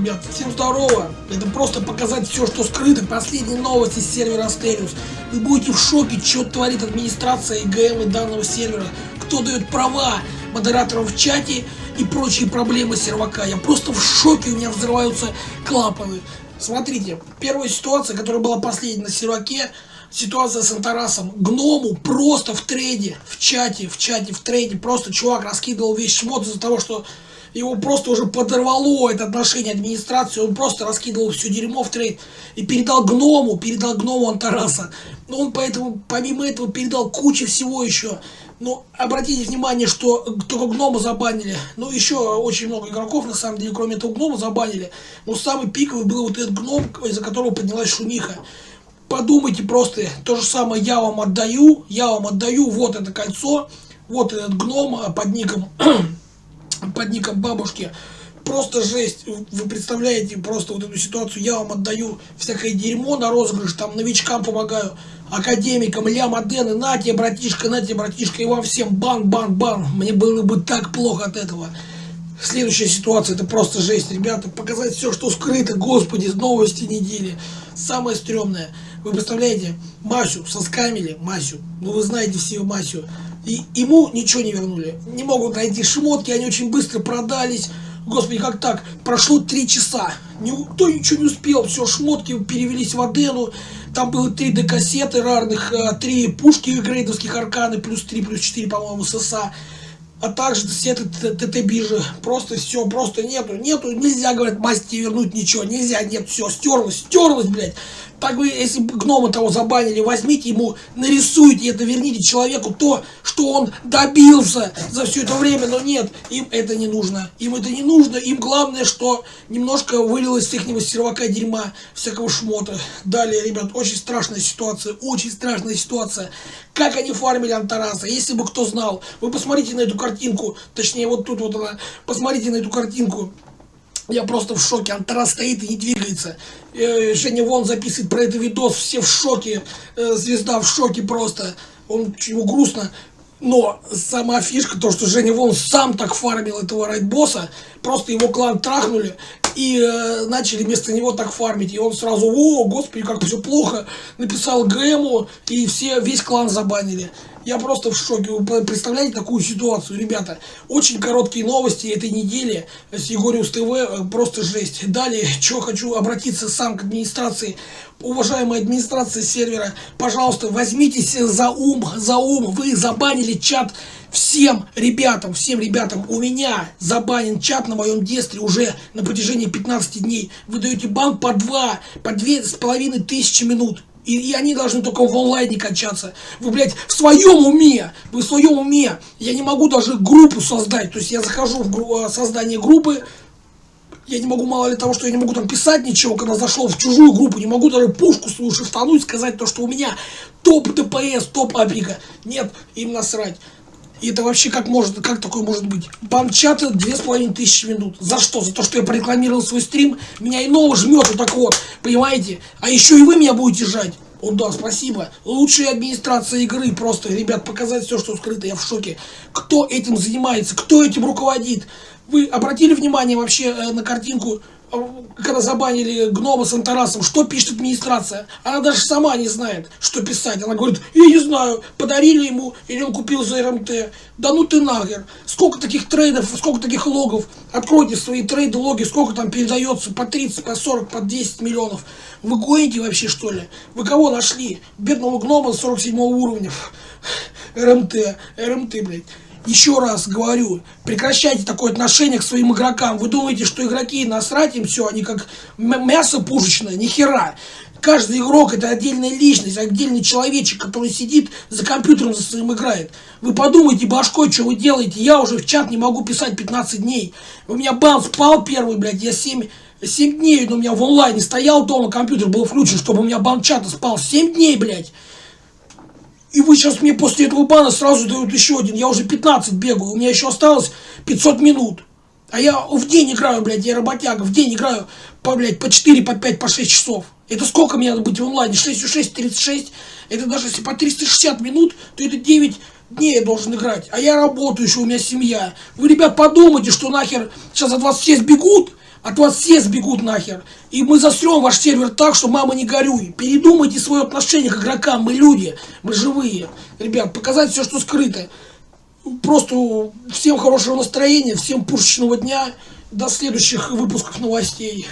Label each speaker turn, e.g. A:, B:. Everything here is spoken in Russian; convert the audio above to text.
A: ребят, всем здорово! Это просто показать все, что скрыто. Последние новости с сервера Asterius. Вы будете в шоке, что творит администрация и данного сервера. Кто дает права модераторам в чате и прочие проблемы сервака. Я просто в шоке, у меня взрываются клапаны. Смотрите, первая ситуация, которая была последней на серваке, ситуация с Антарасом. Гному просто в трейде, в чате, в чате, в трейде, просто чувак раскидывал весь шмот из-за того, что его просто уже подорвало это отношение администрации, он просто раскидывал все дерьмо в трейд и передал гному, передал гному Антараса. Но он поэтому, помимо этого, передал кучу всего еще. Но обратите внимание, что только гнома забанили. Ну, еще очень много игроков, на самом деле, кроме этого гнома забанили. Но самый пиковый был вот этот гном, из-за которого поднялась шумиха. Подумайте просто, то же самое я вам отдаю, я вам отдаю, вот это кольцо, вот этот гном под ником под ником бабушки. Просто жесть. Вы представляете просто вот эту ситуацию. Я вам отдаю всякое дерьмо на розыгрыш, там новичкам помогаю, академикам, ля модены, на тебе, братишка, на тебе, братишка, и вам всем бан, бан, бан. Мне было бы так плохо от этого. Следующая ситуация, это просто жесть, ребята. Показать все, что скрыто, господи, новости недели. Самое стрёмное. Вы представляете, Масю соскамили, Масю, ну вы знаете все Масю. И ему ничего не вернули. Не могут найти шмотки, они очень быстро продались. Господи, как так? Прошло три часа. Никто ничего не успел. Все, шмотки перевелись в Адену. Там было три декассеты рарных, э, три пушки грейдовских арканы, плюс 3, плюс 4, по-моему, ССА. А также все ТТ-биржи. Просто все, просто нету, нету. Нельзя, говорят, масти вернуть ничего. Нельзя, нет, все, стерлось, стерлось, блядь. Так вы, если гнома того забанили, возьмите ему, нарисуйте это, верните человеку то, что он добился за все это время. Но нет, им это не нужно. Им это не нужно. Им главное, что немножко вылилось с их сервака дерьма, всякого шмота. Далее, ребят, очень страшная ситуация, очень страшная ситуация. Как они фармили Антараса, если бы кто знал. Вы посмотрите на эту картинку, точнее вот тут вот она, посмотрите на эту картинку. Я просто в шоке. Антарас стоит и не двигается. Э, Женя Вон записывает про это видос. Все в шоке. Э, звезда в шоке просто. Он ему грустно. Но сама фишка, то, что Женя Вон сам так фармил этого райдбосса, просто его клан трахнули и э, начали вместо него так фармить. И он сразу, о, господи, как все плохо, написал ГМу, и все, весь клан забанили. Я просто в шоке. Вы представляете такую ситуацию, ребята? Очень короткие новости этой недели с Егориус ТВ. Э, просто жесть. Далее, что хочу обратиться сам к администрации. Уважаемая администрация сервера, пожалуйста, возьмитесь за ум, за ум. Вы забанили чат всем ребятам, всем ребятам. У меня забанен чат на моем детстве уже на протяжении 15 дней. Вы даете бан по 2, по две с половиной тысячи минут. И, и они должны только в онлайне кончаться. Вы, блядь, в своем уме, вы в своем уме. Я не могу даже группу создать. То есть я захожу в гру создание группы, я не могу, мало ли того, что я не могу там писать ничего, когда зашел в чужую группу, не могу даже пушку свою шифтануть, сказать то, что у меня топ ДПС, топ априка. Нет, им насрать. И это вообще как может, как такое может быть? Бан чата две с половиной тысячи минут. За что? За то, что я прорекламировал свой стрим? Меня иного жмет вот так вот, понимаете? А еще и вы меня будете жать. О, да, спасибо. Лучшая администрация игры. Просто, ребят, показать все, что скрыто. Я в шоке. Кто этим занимается? Кто этим руководит? Вы обратили внимание вообще э, на картинку когда забанили гнома с Антарасом, что пишет администрация? Она даже сама не знает, что писать. Она говорит, я не знаю, подарили ему, или он купил за РМТ. Да ну ты нахер. Сколько таких трейдов, сколько таких логов. Откройте свои трейды, логи, сколько там передается, по 30, по 40, по 10 миллионов. Вы гоните вообще, что ли? Вы кого нашли? Бедного гнома 47 уровня. РМТ, РМТ, блядь. Еще раз говорю, прекращайте такое отношение к своим игрокам. Вы думаете, что игроки насрать им все, они как мясо пушечное, ни хера. Каждый игрок это отдельная личность, отдельный человечек, который сидит за компьютером за своим играет. Вы подумайте башкой, что вы делаете. Я уже в чат не могу писать 15 дней. У меня бан спал первый, блядь, я 7, 7 дней у меня в онлайне стоял дома, компьютер был включен, чтобы у меня бан чата спал. 7 дней, блядь. И вы сейчас мне после этого бана сразу дают еще один. Я уже 15 бегаю, у меня еще осталось 500 минут. А я в день играю, блядь, я работяга, в день играю по, блядь, по 4, по 5, по 6 часов. Это сколько мне надо быть в онлайне? 6 6, 36. Это даже если по 360 минут, то это 9 дней я должен играть. А я работаю еще, у меня семья. Вы, ребят, подумайте, что нахер сейчас вас все сбегут, От вас все сбегут нахер. И мы засрем ваш сервер так, что мама не горюй. Передумайте свое отношение к игрокам. Мы люди, мы живые. Ребят, показать все, что скрыто. Просто всем хорошего настроения, всем пушечного дня. До следующих выпусков новостей.